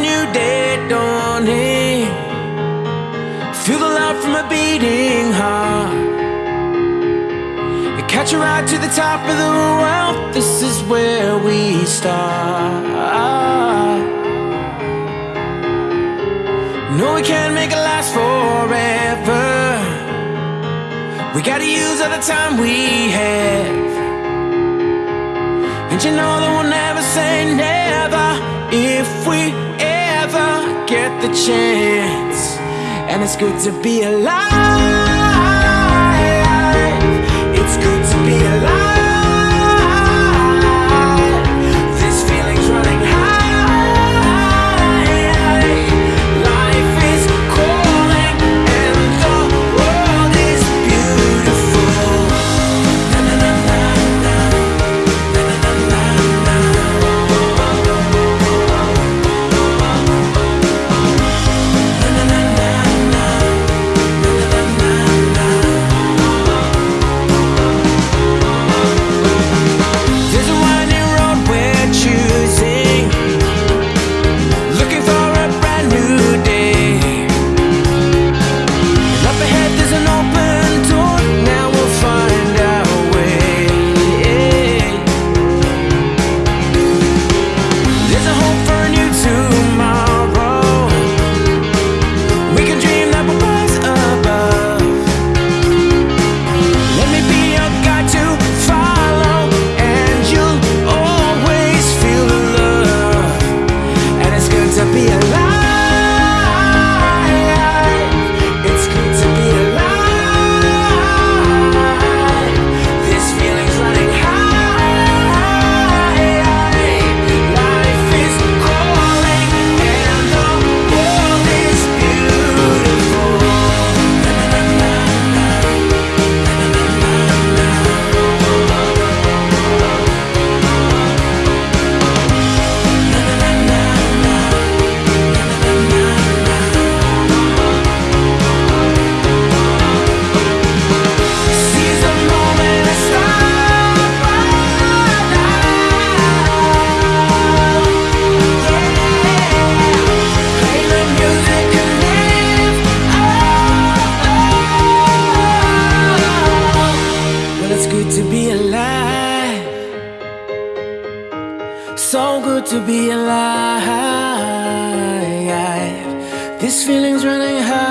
new day dawning. Feel the love from a beating heart. You catch a ride to the top of the world. This is where we start. No, we can't make it last forever. We gotta use all the time we have. And you know that we'll never say never if we ever get the chance. And it's good to be alive. Good to be alive. This feeling's running high.